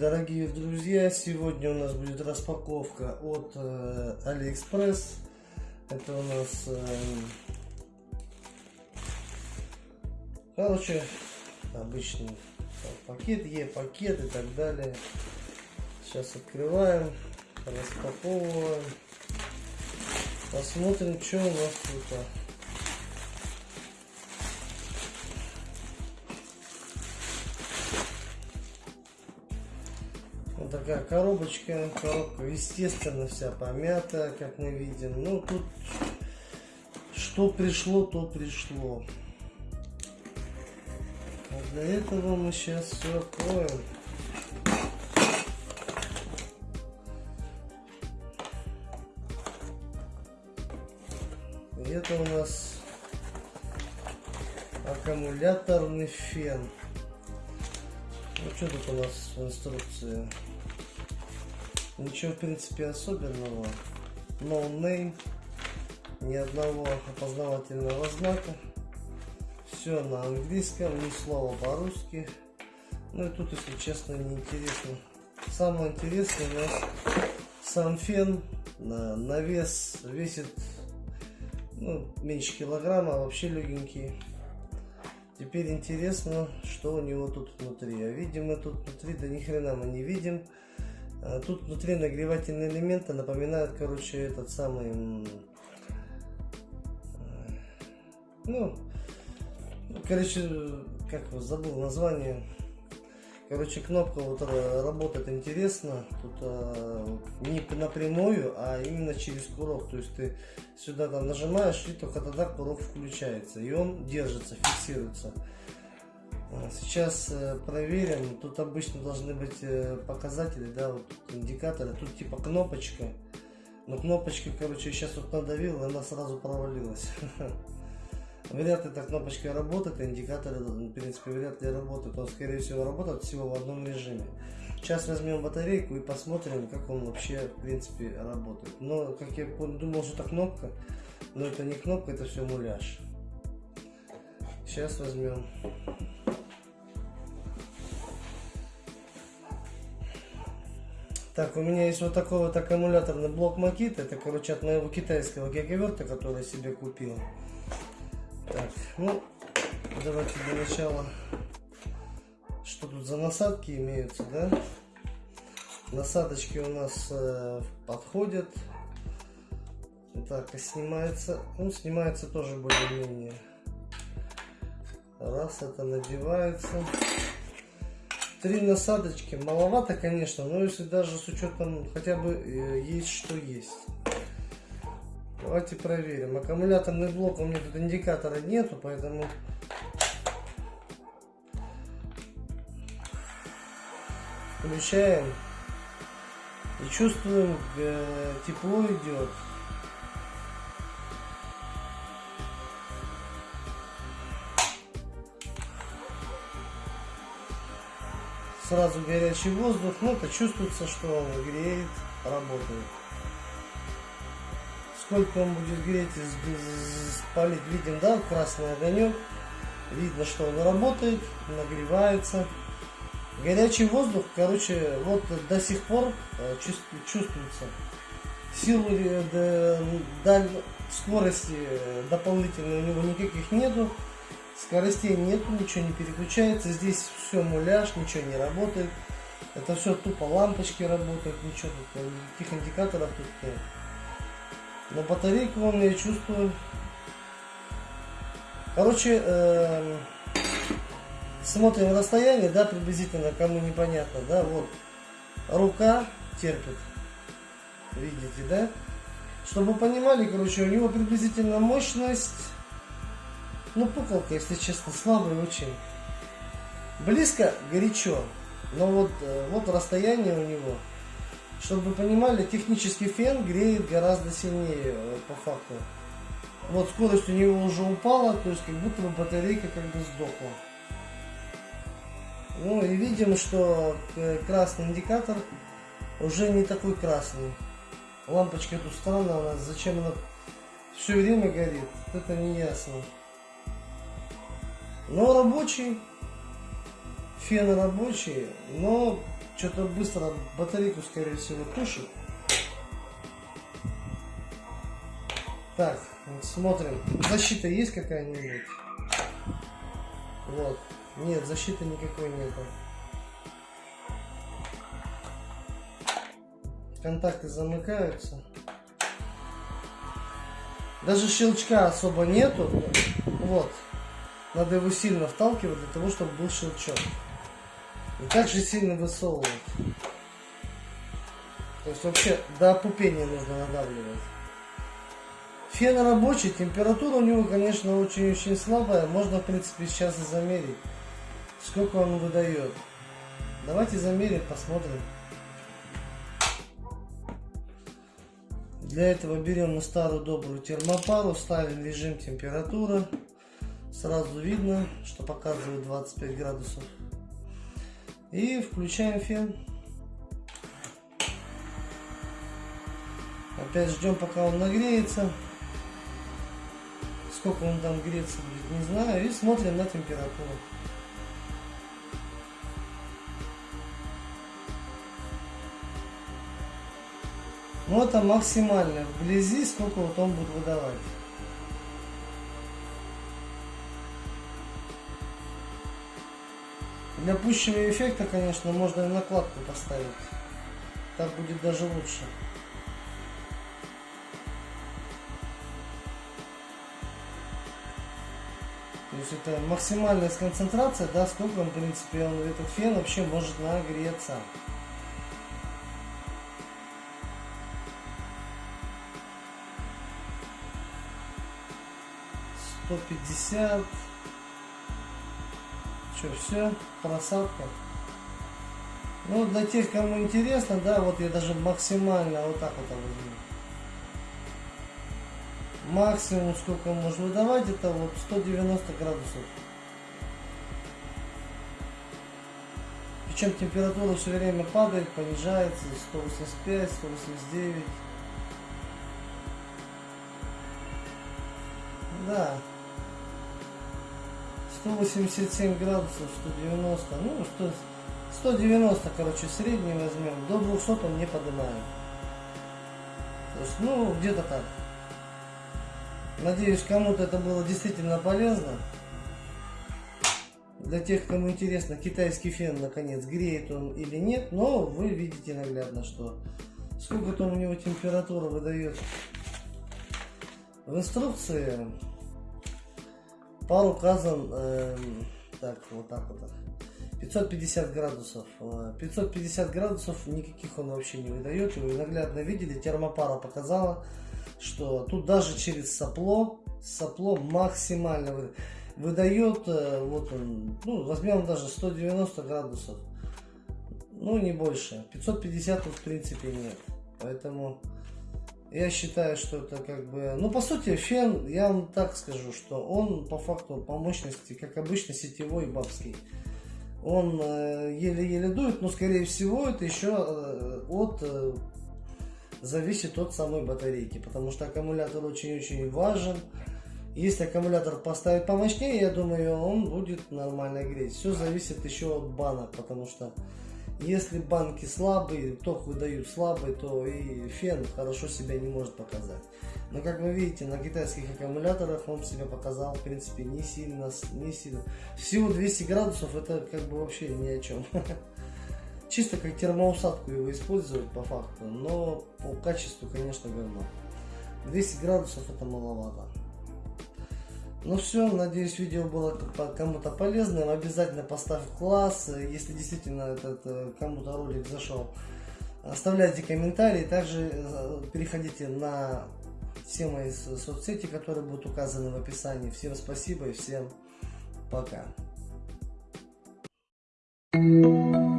дорогие друзья! Сегодня у нас будет распаковка от э, AliExpress. Это у нас, э, короче, обычный пакет, Е-пакет и так далее. Сейчас открываем, распаковываем. Посмотрим, что у нас тут. Такая коробочка. Коробка, естественно, вся помята, как мы видим. Ну, тут что пришло, то пришло. А для этого мы сейчас все откроем. И это у нас аккумуляторный фен. Ну что тут у нас в инструкции? Ничего, в принципе, особенного. No name. Ни одного опознавательного знака. Все на английском, ни слова по-русски. Ну и тут, если честно, не интересно. Самое интересное у нас сам фен на вес весит ну, меньше килограмма, а вообще легенький. Теперь интересно, что у него тут внутри. А видим мы тут внутри, да ни хрена мы не видим. А тут внутри нагревательные элементы напоминают, короче, этот самый... Ну, короче, как его забыл название. Короче, кнопка вот работает интересно. Тут а, не напрямую, а именно через курок. То есть ты сюда там нажимаешь, и только тогда курок включается. И он держится, фиксируется. А, сейчас э, проверим. Тут обычно должны быть э, показатели, да, вот индикаторы. Тут типа кнопочка. Но кнопочка, короче, сейчас вот надавил, и она сразу провалилась. Вряд ли эта кнопочка работает, индикаторы, в принципе, вряд ли работают. Он, скорее всего, работает всего в одном режиме. Сейчас возьмем батарейку и посмотрим, как он вообще, в принципе, работает. Но, как я думал, что это кнопка, но это не кнопка, это все муляж. Сейчас возьмем Так, у меня есть вот такой вот аккумуляторный блок Makita. Это, короче, от моего китайского гигаверта, который я себе купил. Так, ну, давайте для начала, что тут за насадки имеются, да? Насадочки у нас э, подходят. Так, и снимается, ну, снимается тоже более-менее. Раз, это надевается. Три насадочки. Маловато, конечно, но если даже с учетом хотя бы э, есть что есть. Давайте проверим. Аккумуляторный блок у меня тут индикатора нету, поэтому включаем и чувствуем э, тепло идет. Сразу горячий воздух, ну это чувствуется, что он греет, работает. Сколько он будет греть, спалить, видим, да, красный огонек. Видно, что он работает, нагревается. Горячий воздух, короче, вот до сих пор э, чувствуется. Силы, э, скорости э, дополнительной у него никаких нету. Скоростей нет, ничего не переключается. Здесь все муляж, ничего не работает. Это все тупо лампочки работают, ничего тут, никаких индикаторов тут нет. Но батарейку вам я чувствую. Короче, э, смотрим расстояние, да, приблизительно, кому непонятно, да, вот. Рука терпит. Видите, да? Чтобы понимали, короче, у него приблизительно мощность ну, пукалка, если честно, слабая очень. Близко, горячо. Но вот, э, вот расстояние у него. Чтобы вы понимали, технический фен греет гораздо сильнее э, по факту. Вот скорость у него уже упала, то есть как будто бы батарейка как бы сдохла. Ну и видим, что э, красный индикатор уже не такой красный. Лампочка тут странная зачем она все время горит, это не ясно. Но рабочий, фен рабочий, но что-то быстро батарейку, скорее всего, тушит. Так, смотрим. Защита есть какая-нибудь? Вот. Нет, защиты никакой нету. Контакты замыкаются. Даже щелчка особо нету. Вот. Надо его сильно вталкивать для того, чтобы был щелчок. И также сильно высовывать. То есть вообще до опупения нужно надавливать. Фен рабочий, температура у него, конечно, очень-очень слабая. Можно, в принципе, сейчас и замерить, сколько он выдает. Давайте замерим, посмотрим. Для этого берем старую добрую термопару, ставим режим температура. Сразу видно, что показывает 25 градусов. И включаем фен. Опять ждем, пока он нагреется. Сколько он там греться будет, не знаю. И смотрим на температуру. Ну это максимально вблизи, сколько вот он будет выдавать. Для пущего эффекта, конечно, можно и накладку поставить. Так будет даже лучше. То есть это максимальная концентрация, да, сколько в принципе, он, этот фен вообще может нагреться. 150. Что, все, красавка. Ну, для тех, кому интересно, да, вот я даже максимально вот так вот возьму. Максимум, сколько можно выдавать, это вот 190 градусов. Причем температура все время падает, понижается, 185, 189. Да, 187 градусов, 190, ну, 100, 190, короче, средний возьмем. До 200 он не поднимаем. То есть, ну, где-то так. Надеюсь, кому-то это было действительно полезно. Для тех, кому интересно, китайский фен, наконец, греет он или нет, но вы видите наглядно, что сколько там у него температура выдает. В инструкции Пар указан, э, так, вот так вот. 550 градусов. 550 э, градусов никаких он вообще не выдает. Вы наглядно видели, термопара показала, что тут даже через сопло, сопло максимально выдает, э, вот он, ну, возьмем даже 190 градусов. Ну, не больше. 550 тут в принципе нет. Поэтому я считаю, что это как бы... Ну, по сути, фен, я вам так скажу, что он по факту, по мощности, как обычно, сетевой бабский. Он еле-еле э, дует, но, скорее всего, это еще э, от... Э, зависит от самой батарейки, потому что аккумулятор очень-очень важен. Если аккумулятор поставить помощнее, я думаю, он будет нормально греть. Все зависит еще от банок, потому что если банки слабые, ток выдают слабый, то и фен хорошо себя не может показать. Но как вы видите, на китайских аккумуляторах он себя показал, в принципе, не сильно, не сильно. Всего 200 градусов, это как бы вообще ни о чем. Чисто как термоусадку его использовать по факту, но по качеству, конечно, говно. 200 градусов это маловато. Ну все, надеюсь видео было кому-то полезным. Обязательно поставь класс, если действительно этот э, кому-то ролик зашел. Оставляйте комментарии, также э, переходите на все мои соцсети, которые будут указаны в описании. Всем спасибо и всем пока. Thank you.